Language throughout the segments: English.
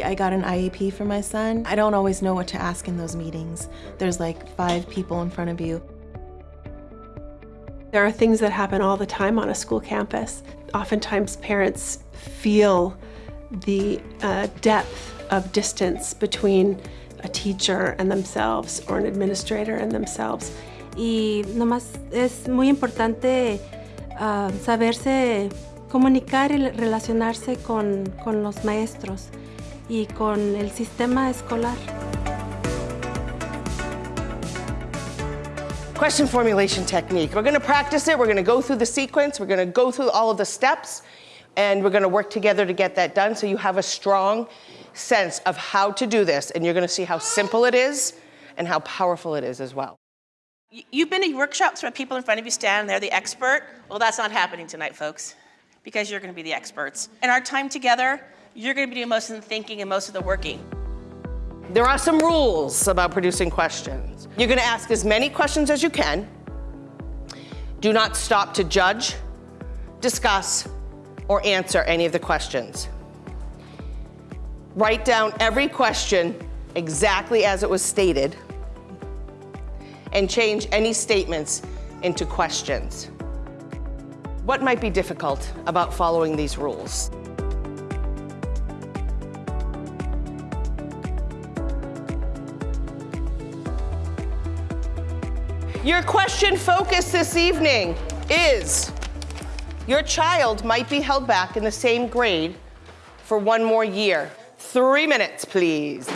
I got an IEP for my son. I don't always know what to ask in those meetings. There's like five people in front of you. There are things that happen all the time on a school campus. Oftentimes parents feel the uh, depth of distance between a teacher and themselves or an administrator and themselves. Y nomás es muy importante uh, saberse comunicar y relacionarse con, con los maestros y con el sistema escolar. Question formulation technique. We're going to practice it. We're going to go through the sequence. We're going to go through all of the steps. And we're going to work together to get that done so you have a strong sense of how to do this. And you're going to see how simple it is and how powerful it is as well. You've been to workshops where people in front of you stand, and they're the expert. Well, that's not happening tonight, folks, because you're going to be the experts. In our time together, you're going to be doing most of the thinking and most of the working. There are some rules about producing questions. You're going to ask as many questions as you can. Do not stop to judge, discuss, or answer any of the questions. Write down every question exactly as it was stated and change any statements into questions. What might be difficult about following these rules? Your question focus this evening is, your child might be held back in the same grade for one more year. Three minutes, please.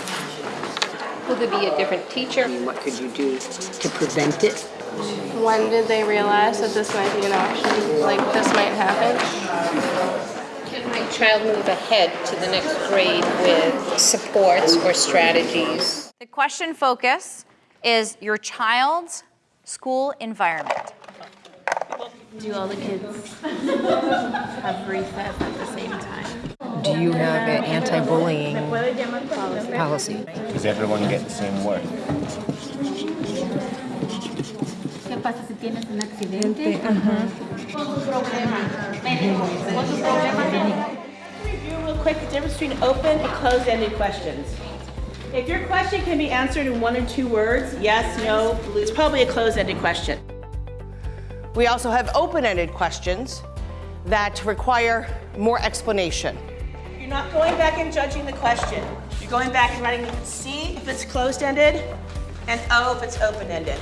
Will there be a different teacher? I mean, what could you do to prevent it? When did they realize that this might be an option? Like, this might happen? Can my child move ahead to the next grade with supports or strategies? The question focus is your child's School environment. Do all the kids have recess at the same time? Do you have an anti-bullying policy? Does everyone get the same work? ¿Qué pasa si tienes un accidente? Review real quick the difference between open and closed-ended questions. If your question can be answered in one or two words, yes, no, it's probably a closed-ended question. We also have open-ended questions that require more explanation. You're not going back and judging the question. You're going back and writing C if it's closed-ended and O if it's open-ended.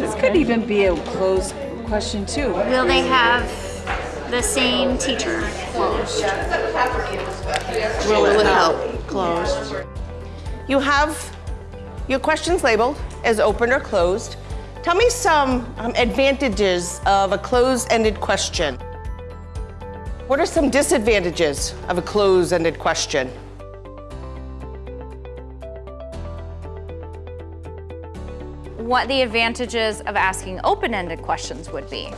This could even be a closed question too. Will they have the same teacher? Closed. Will it help? Closed. You have your questions labeled as open or closed. Tell me some um, advantages of a closed-ended question. What are some disadvantages of a closed-ended question? What the advantages of asking open-ended questions would be.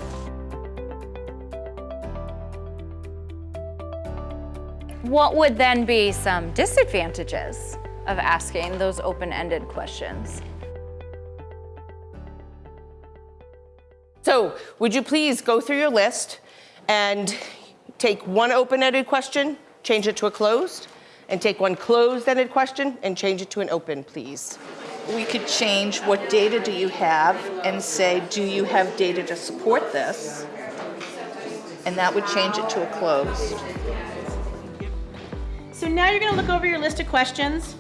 What would then be some disadvantages of asking those open-ended questions? So would you please go through your list and take one open-ended question, change it to a closed, and take one closed-ended question and change it to an open, please. We could change what data do you have and say, do you have data to support this? And that would change it to a closed. So now you're gonna look over your list of questions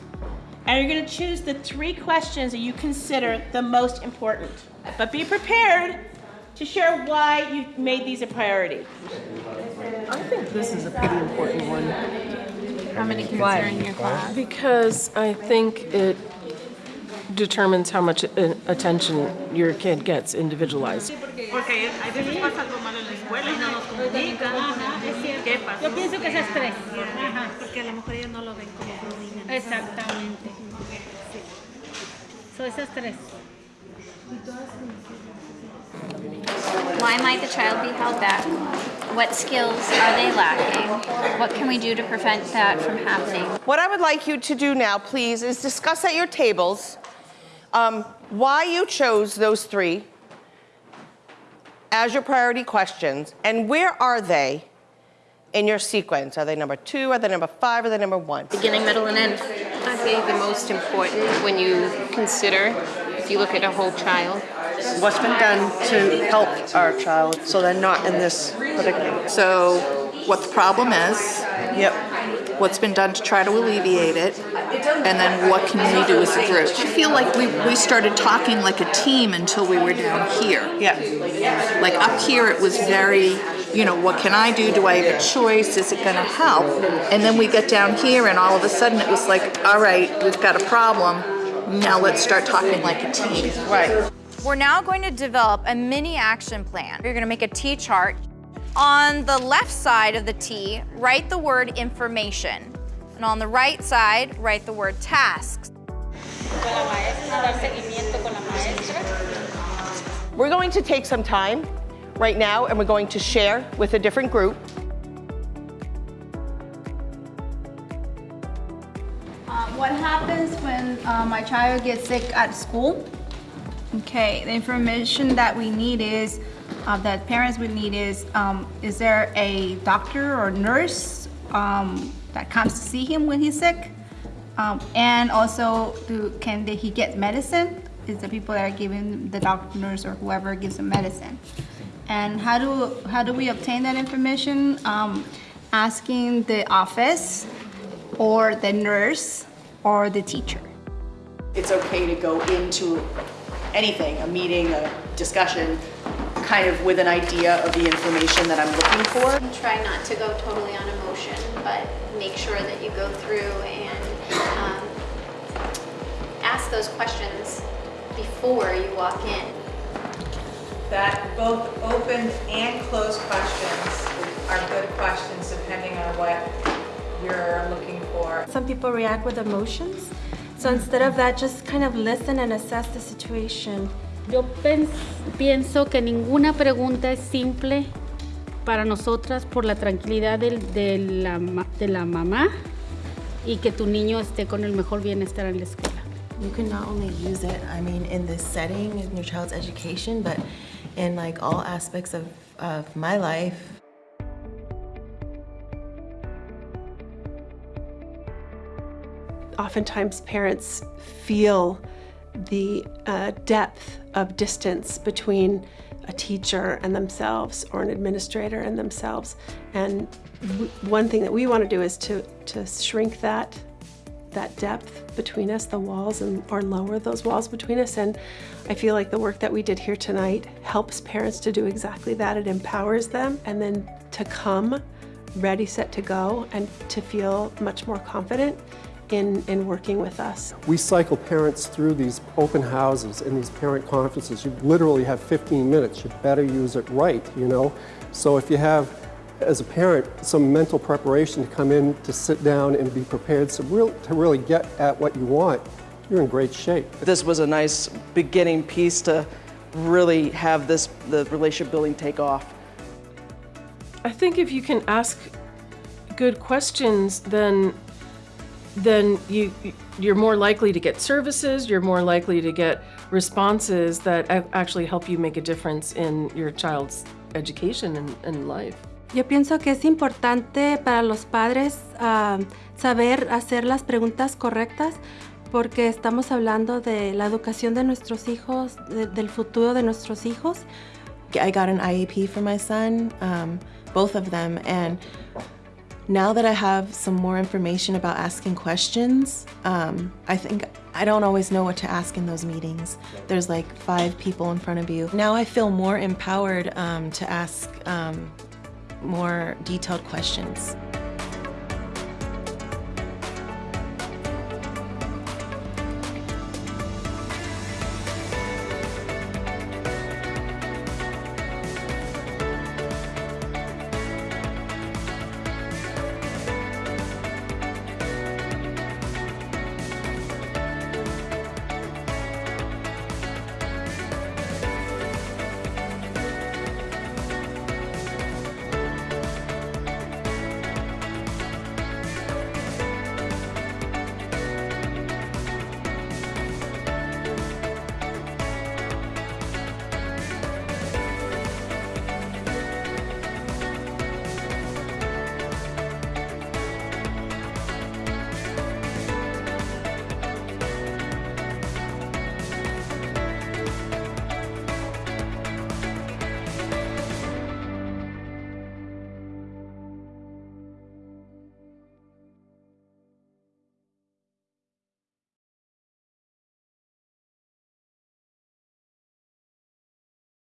and you're gonna choose the three questions that you consider the most important. But be prepared to share why you made these a priority. I think this is a pretty important one. How many kids are in your class? Because I think it determines how much uh, attention your kid gets individualized. Yo pienso que es estrés. Porque a lo mejor ellos no lo ven como bullying. Exactamente. So es estrés. Why might the child be held back? What skills are they lacking? What can we do to prevent that from happening? What I would like you to do now, please, is discuss at your tables um, why you chose those three as your priority questions and where are they in your sequence? Are they number two, are they number five, are they number one? Beginning, middle, and end. I think the most important when you consider, if you look at a whole child, What's been done to help our child so they're not in this predicament? So what the problem is. Yep. What's been done to try to alleviate it. And then what can we do as a group? I feel like we, we started talking like a team until we were down here. Yeah. Like up here it was very, you know, what can I do? Do I have a choice? Is it gonna help? And then we got down here and all of a sudden it was like, all right, we've got a problem. Now let's start talking like a team. Right. We're now going to develop a mini action plan. You're gonna make a T chart. On the left side of the T, write the word information. And on the right side, write the word tasks. We're going to take some time right now and we're going to share with a different group. Uh, what happens when uh, my child gets sick at school? Okay, the information that we need is, uh, that parents would need is, um, is there a doctor or nurse um, that comes to see him when he's sick? Um, and also, do, can he get medicine? Is the people that are giving the doctor, nurse, or whoever gives him medicine? And how do, how do we obtain that information? Um, asking the office or the nurse or the teacher. It's okay to go into anything, a meeting, a discussion, kind of with an idea of the information that I'm looking for. Try not to go totally on emotion, but make sure that you go through and um, ask those questions before you walk in. That both open and closed questions are good questions depending on what you're looking for. Some people react with emotions. So instead of that, just kind of listen and assess the situation. Yo pienso que ninguna pregunta es simple para nosotras por la tranquilidad del, de, la, de la mamá y que tu niño esté con el mejor bienestar en la escuela. You can not only use it, I mean, in this setting, in your child's education, but in like all aspects of, of my life. Oftentimes parents feel the uh, depth of distance between a teacher and themselves or an administrator and themselves. And one thing that we want to do is to, to shrink that that depth between us, the walls, and or lower those walls between us. And I feel like the work that we did here tonight helps parents to do exactly that. It empowers them and then to come ready, set to go, and to feel much more confident in, in working with us. We cycle parents through these open houses and these parent conferences. You literally have 15 minutes. You better use it right, you know? So if you have as a parent, some mental preparation to come in, to sit down and be prepared so real, to really get at what you want, you're in great shape. This was a nice beginning piece to really have this the relationship building take off. I think if you can ask good questions, then then you you're more likely to get services, you're more likely to get responses that actually help you make a difference in your child's education and, and life. Yo pienso que es importante para los padres uh, saber hacer las preguntas correctas porque estamos hablando de la educación de nuestros hijos, de, del futuro de nuestros hijos. I got an IEP for my son, um, both of them, and now that I have some more information about asking questions, um, I think I don't always know what to ask in those meetings. There's like five people in front of you. Now I feel more empowered um, to ask um, more detailed questions.